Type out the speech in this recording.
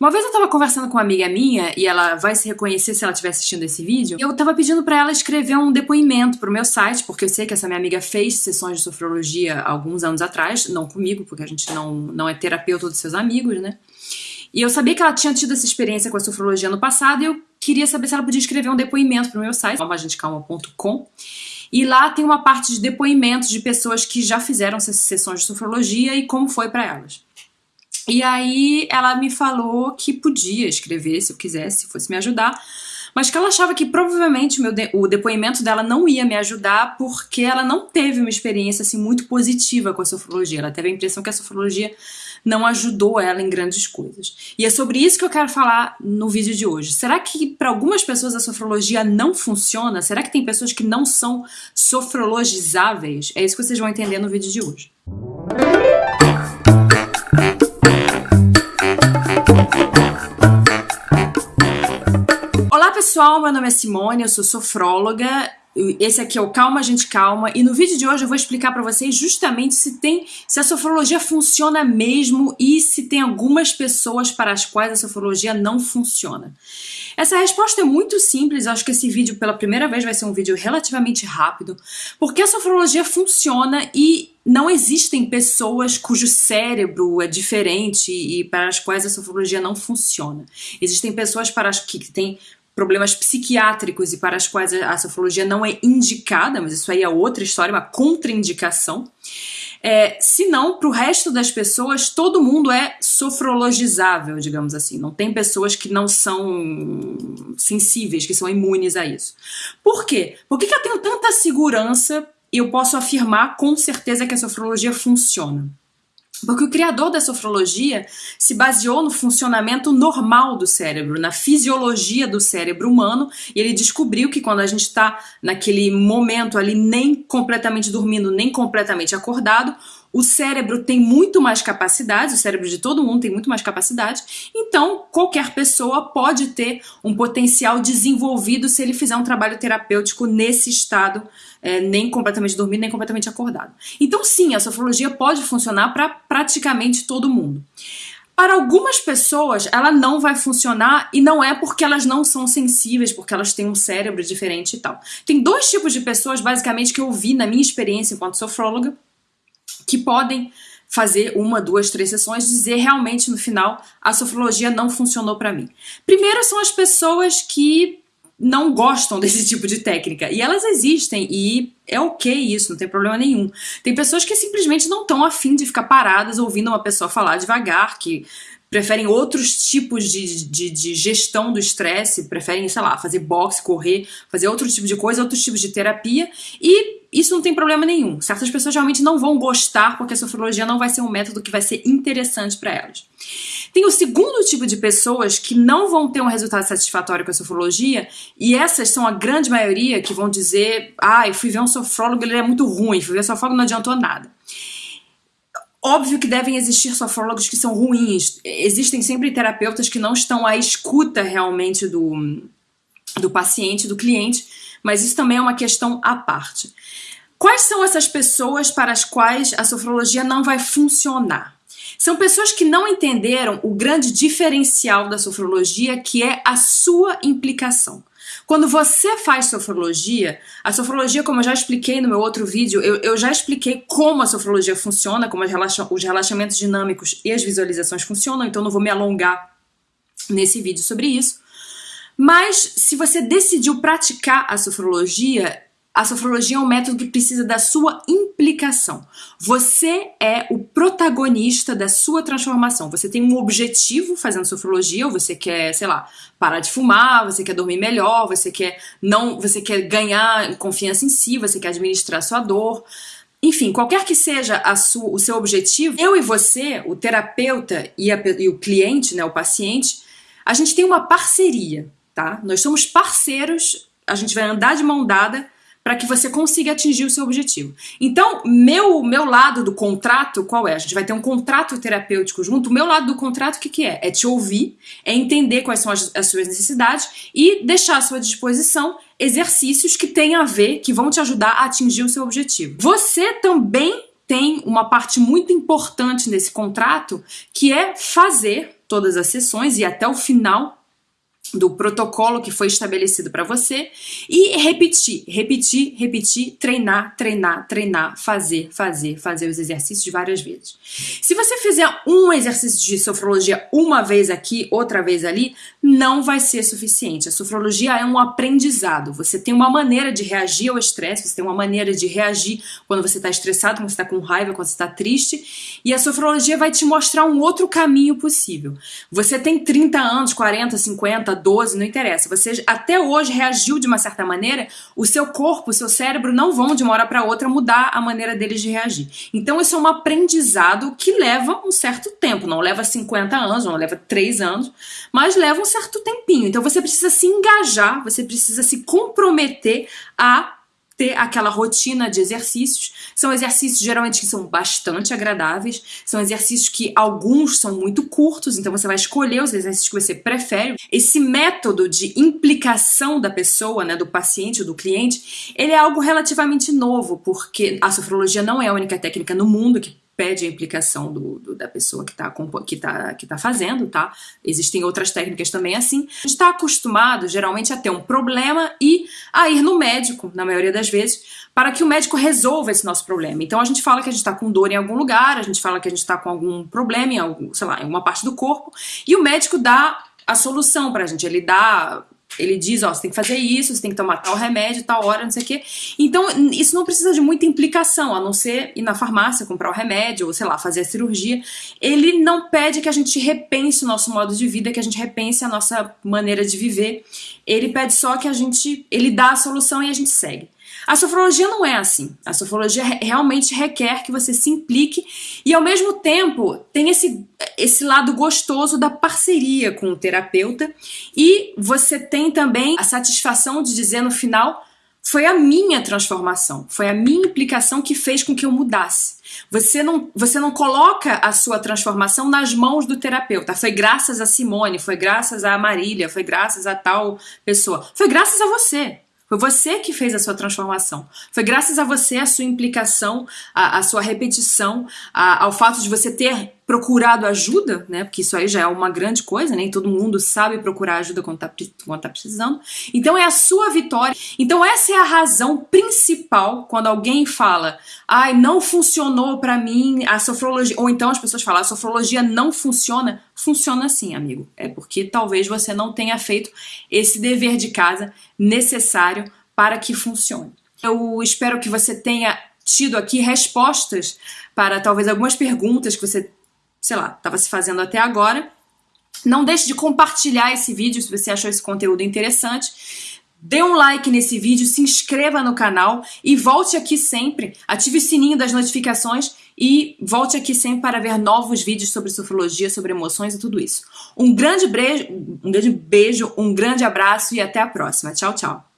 Uma vez eu tava conversando com uma amiga minha, e ela vai se reconhecer se ela estiver assistindo esse vídeo, eu tava pedindo para ela escrever um depoimento pro meu site, porque eu sei que essa minha amiga fez sessões de sofrologia alguns anos atrás, não comigo, porque a gente não, não é terapeuta dos seus amigos, né? E eu sabia que ela tinha tido essa experiência com a sofrologia no passado, e eu queria saber se ela podia escrever um depoimento pro meu site, calmagentecalma.com. E lá tem uma parte de depoimentos de pessoas que já fizeram sessões de sofrologia e como foi para elas. E aí ela me falou que podia escrever se eu quisesse, se fosse me ajudar, mas que ela achava que provavelmente o, de o depoimento dela não ia me ajudar porque ela não teve uma experiência assim muito positiva com a sofrologia. Ela teve a impressão que a sofrologia não ajudou ela em grandes coisas. E é sobre isso que eu quero falar no vídeo de hoje. Será que para algumas pessoas a sofrologia não funciona? Será que tem pessoas que não são sofrologizáveis? É isso que vocês vão entender no vídeo de hoje. Pessoal, meu nome é Simone, eu sou sofróloga. Esse aqui é o Calma Gente Calma e no vídeo de hoje eu vou explicar para vocês justamente se tem se a sofrologia funciona mesmo e se tem algumas pessoas para as quais a sofrologia não funciona. Essa resposta é muito simples, acho que esse vídeo pela primeira vez vai ser um vídeo relativamente rápido, porque a sofrologia funciona e não existem pessoas cujo cérebro é diferente e para as quais a sofrologia não funciona. Existem pessoas para as que têm problemas psiquiátricos e para as quais a sofrologia não é indicada, mas isso aí é outra história, uma contraindicação. É, se não, para o resto das pessoas, todo mundo é sofrologizável, digamos assim. Não tem pessoas que não são sensíveis, que são imunes a isso. Por quê? Por que, que eu tenho tanta segurança e eu posso afirmar com certeza que a sofrologia funciona? Porque o criador da sofrologia se baseou no funcionamento normal do cérebro, na fisiologia do cérebro humano, e ele descobriu que quando a gente está naquele momento ali nem completamente dormindo, nem completamente acordado, o cérebro tem muito mais capacidade, o cérebro de todo mundo tem muito mais capacidade, então qualquer pessoa pode ter um potencial desenvolvido se ele fizer um trabalho terapêutico nesse estado, é, nem completamente dormido, nem completamente acordado. Então sim, a sofrologia pode funcionar para praticamente todo mundo. Para algumas pessoas, ela não vai funcionar e não é porque elas não são sensíveis, porque elas têm um cérebro diferente e tal. Tem dois tipos de pessoas, basicamente, que eu vi na minha experiência enquanto sofróloga, que podem fazer uma, duas, três sessões, dizer realmente no final a sofrologia não funcionou para mim. Primeiro são as pessoas que não gostam desse tipo de técnica. E elas existem e é ok isso, não tem problema nenhum. Tem pessoas que simplesmente não estão afim de ficar paradas ouvindo uma pessoa falar devagar, que preferem outros tipos de, de, de gestão do estresse, preferem, sei lá, fazer boxe, correr, fazer outro tipo de coisa, outros tipos de terapia, e isso não tem problema nenhum. Certas pessoas realmente não vão gostar porque a sofrologia não vai ser um método que vai ser interessante para elas. Tem o segundo tipo de pessoas que não vão ter um resultado satisfatório com a sofrologia, e essas são a grande maioria que vão dizer: ah, eu fui ver um sofrólogo, ele é muito ruim, fui ver um sofrólogo não adiantou nada. Óbvio que devem existir sofrólogos que são ruins. Existem sempre terapeutas que não estão à escuta realmente do, do paciente, do cliente, mas isso também é uma questão à parte. Quais são essas pessoas para as quais a sofrologia não vai funcionar? São pessoas que não entenderam o grande diferencial da sofrologia, que é a sua implicação. Quando você faz sofrologia, a sofrologia, como eu já expliquei no meu outro vídeo, eu, eu já expliquei como a sofrologia funciona, como relaxa os relaxamentos dinâmicos e as visualizações funcionam, então não vou me alongar nesse vídeo sobre isso. Mas se você decidiu praticar a sofrologia, a sofrologia é um método que precisa da sua implicação. Você é o protagonista da sua transformação. Você tem um objetivo fazendo sofrologia, ou você quer, sei lá, parar de fumar, você quer dormir melhor, você quer não, você quer ganhar confiança em si, você quer administrar sua dor. Enfim, qualquer que seja sua, o seu objetivo, eu e você, o terapeuta e, a, e o cliente, né, o paciente, a gente tem uma parceria, tá? Nós somos parceiros, a gente vai andar de mão dada para que você consiga atingir o seu objetivo. Então, meu, meu lado do contrato, qual é? A gente vai ter um contrato terapêutico junto. O meu lado do contrato, o que, que é? É te ouvir, é entender quais são as, as suas necessidades e deixar à sua disposição exercícios que têm a ver, que vão te ajudar a atingir o seu objetivo. Você também tem uma parte muito importante nesse contrato, que é fazer todas as sessões e até o final do protocolo que foi estabelecido para você e repetir, repetir, repetir, treinar, treinar, treinar, fazer, fazer, fazer os exercícios várias vezes. Se você fizer um exercício de sofrologia uma vez aqui, outra vez ali, não vai ser suficiente. A sofrologia é um aprendizado. Você tem uma maneira de reagir ao estresse, você tem uma maneira de reagir quando você está estressado, quando você está com raiva, quando você está triste, e a sofrologia vai te mostrar um outro caminho possível. Você tem 30 anos, 40, 50, 12, não interessa. Você até hoje reagiu de uma certa maneira, o seu corpo, o seu cérebro não vão de uma hora para outra mudar a maneira deles de reagir. Então isso é um aprendizado que leva um certo tempo, não leva 50 anos, não leva 3 anos, mas leva um certo tempinho. Então você precisa se engajar, você precisa se comprometer a ter aquela rotina de exercícios. São exercícios geralmente que são bastante agradáveis, são exercícios que alguns são muito curtos, então você vai escolher os exercícios que você prefere. Esse método de implicação da pessoa, né, do paciente ou do cliente, ele é algo relativamente novo, porque a sofrologia não é a única técnica no mundo que pede a implicação do, do da pessoa que está que tá, que tá fazendo, tá? Existem outras técnicas também assim. A gente está acostumado, geralmente, a ter um problema e a ir no médico, na maioria das vezes, para que o médico resolva esse nosso problema. Então a gente fala que a gente está com dor em algum lugar, a gente fala que a gente está com algum problema em algum, sei lá, em alguma parte do corpo, e o médico dá a solução para a gente, ele dá ele diz, ó, você tem que fazer isso, você tem que tomar tal remédio, tal hora, não sei o quê. Então, isso não precisa de muita implicação, a não ser ir na farmácia, comprar o remédio, ou sei lá, fazer a cirurgia. Ele não pede que a gente repense o nosso modo de vida, que a gente repense a nossa maneira de viver. Ele pede só que a gente, ele dá a solução e a gente segue. A sofrologia não é assim. A sofrologia realmente requer que você se implique e, ao mesmo tempo, tem esse, esse lado gostoso da parceria com o terapeuta e você tem também a satisfação de dizer no final foi a minha transformação, foi a minha implicação que fez com que eu mudasse. Você não, você não coloca a sua transformação nas mãos do terapeuta. Foi graças a Simone, foi graças a Marília, foi graças a tal pessoa. Foi graças a você. Foi você que fez a sua transformação. Foi graças a você, a sua implicação, a, a sua repetição, a, ao fato de você ter procurado ajuda, né? Porque isso aí já é uma grande coisa, nem né? todo mundo sabe procurar ajuda quando tá, quando tá precisando. Então é a sua vitória. Então essa é a razão principal quando alguém fala, ai, não funcionou para mim a sofrologia, ou então as pessoas falam, a sofrologia não funciona. Funciona sim, amigo. É porque talvez você não tenha feito esse dever de casa necessário para que funcione. Eu espero que você tenha tido aqui respostas para talvez algumas perguntas que você sei lá, estava se fazendo até agora. Não deixe de compartilhar esse vídeo se você achou esse conteúdo interessante. Dê um like nesse vídeo, se inscreva no canal e volte aqui sempre. Ative o sininho das notificações e volte aqui sempre para ver novos vídeos sobre sofrologia, sobre emoções e tudo isso. Um grande beijo, um grande beijo, um grande abraço e até a próxima. Tchau, tchau.